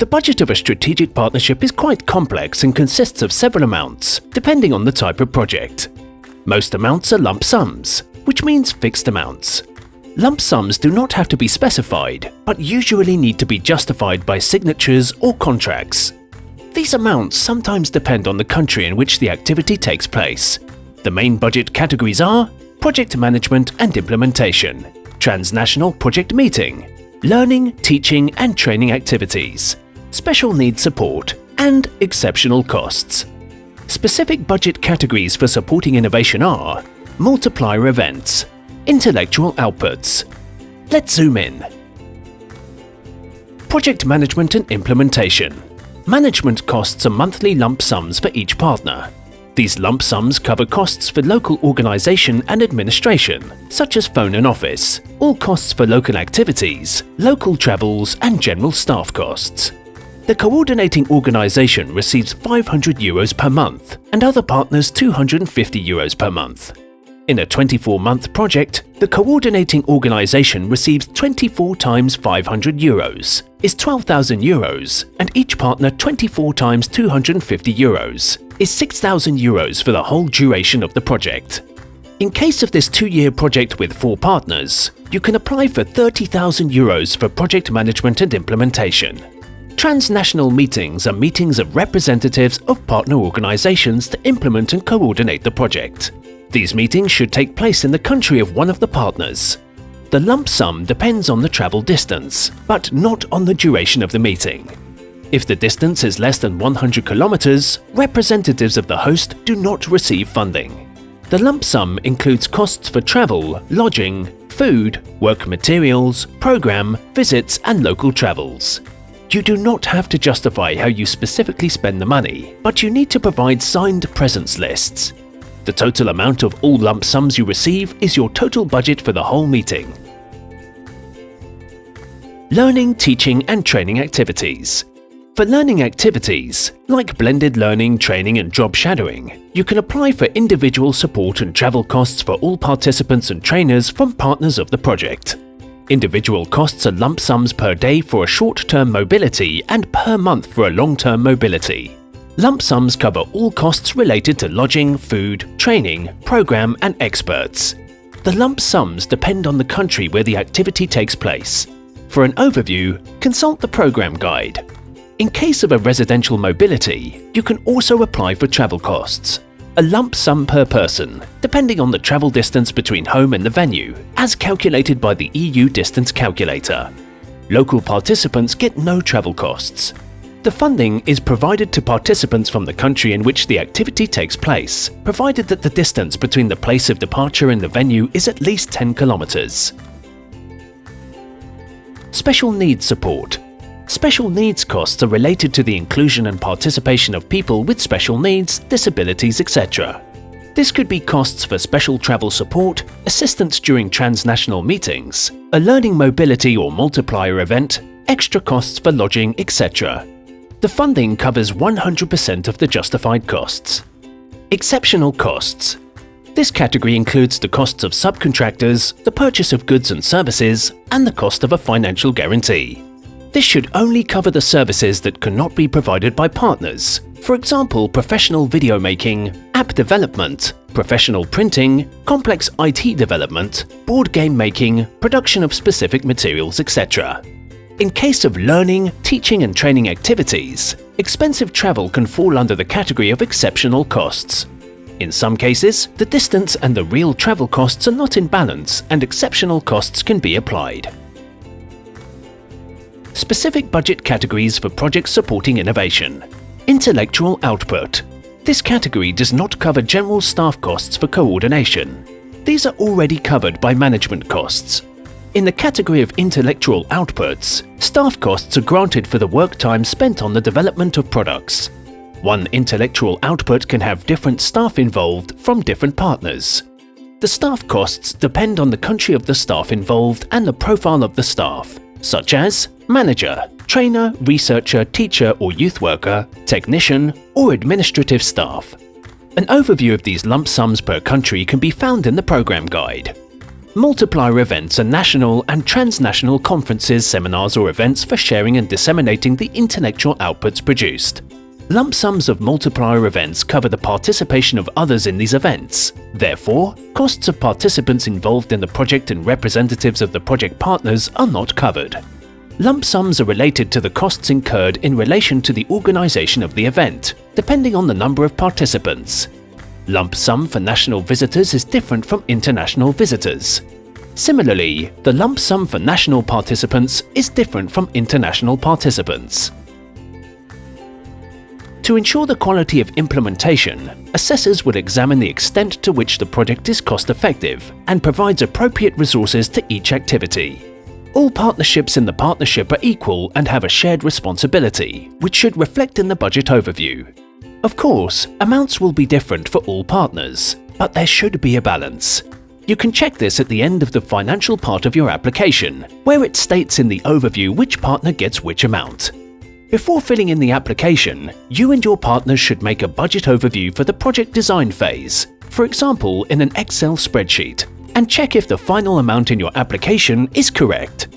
The budget of a strategic partnership is quite complex and consists of several amounts, depending on the type of project. Most amounts are lump sums, which means fixed amounts. Lump sums do not have to be specified, but usually need to be justified by signatures or contracts. These amounts sometimes depend on the country in which the activity takes place. The main budget categories are project management and implementation, transnational project meeting, learning, teaching and training activities, special needs support, and exceptional costs. Specific budget categories for supporting innovation are multiplier events, intellectual outputs. Let's zoom in. Project management and implementation. Management costs are monthly lump sums for each partner. These lump sums cover costs for local organisation and administration, such as phone and office, all costs for local activities, local travels and general staff costs. The coordinating organisation receives 500 euros per month and other partners 250 euros per month. In a 24-month project, the coordinating organisation receives 24 times 500 euros, is 12,000 euros, and each partner 24 times 250 euros, is 6,000 euros for the whole duration of the project. In case of this two-year project with four partners, you can apply for 30,000 euros for project management and implementation. Transnational meetings are meetings of representatives of partner organizations to implement and coordinate the project. These meetings should take place in the country of one of the partners. The lump sum depends on the travel distance, but not on the duration of the meeting. If the distance is less than 100 kilometers, representatives of the host do not receive funding. The lump sum includes costs for travel, lodging, food, work materials, program, visits and local travels. You do not have to justify how you specifically spend the money, but you need to provide signed presence lists. The total amount of all lump sums you receive is your total budget for the whole meeting. Learning, teaching and training activities. For learning activities, like blended learning, training and job shadowing, you can apply for individual support and travel costs for all participants and trainers from partners of the project. Individual costs are lump sums per day for a short-term mobility and per month for a long-term mobility. Lump sums cover all costs related to lodging, food, training, program and experts. The lump sums depend on the country where the activity takes place. For an overview, consult the program guide. In case of a residential mobility, you can also apply for travel costs. A lump sum per person, depending on the travel distance between home and the venue, as calculated by the EU Distance Calculator. Local participants get no travel costs. The funding is provided to participants from the country in which the activity takes place, provided that the distance between the place of departure and the venue is at least 10 kilometers. Special needs support. Special needs costs are related to the inclusion and participation of people with special needs, disabilities, etc. This could be costs for special travel support, assistance during transnational meetings, a learning mobility or multiplier event, extra costs for lodging, etc. The funding covers 100% of the justified costs. Exceptional costs. This category includes the costs of subcontractors, the purchase of goods and services, and the cost of a financial guarantee. This should only cover the services that cannot be provided by partners, for example professional video making, app development, professional printing, complex IT development, board game making, production of specific materials, etc. In case of learning, teaching and training activities, expensive travel can fall under the category of exceptional costs. In some cases, the distance and the real travel costs are not in balance and exceptional costs can be applied. Specific budget categories for projects supporting innovation. Intellectual output. This category does not cover general staff costs for coordination. These are already covered by management costs. In the category of intellectual outputs, staff costs are granted for the work time spent on the development of products. One intellectual output can have different staff involved from different partners. The staff costs depend on the country of the staff involved and the profile of the staff, such as manager, trainer, researcher, teacher or youth worker, technician, or administrative staff. An overview of these lump sums per country can be found in the program guide. Multiplier events are national and transnational conferences, seminars or events for sharing and disseminating the intellectual outputs produced. Lump sums of multiplier events cover the participation of others in these events. Therefore, costs of participants involved in the project and representatives of the project partners are not covered. Lump sums are related to the costs incurred in relation to the organisation of the event, depending on the number of participants. Lump sum for national visitors is different from international visitors. Similarly, the lump sum for national participants is different from international participants. To ensure the quality of implementation, assessors will examine the extent to which the project is cost-effective and provides appropriate resources to each activity. All partnerships in the partnership are equal and have a shared responsibility, which should reflect in the budget overview. Of course, amounts will be different for all partners, but there should be a balance. You can check this at the end of the financial part of your application, where it states in the overview which partner gets which amount. Before filling in the application, you and your partners should make a budget overview for the project design phase, for example in an Excel spreadsheet, and check if the final amount in your application is correct.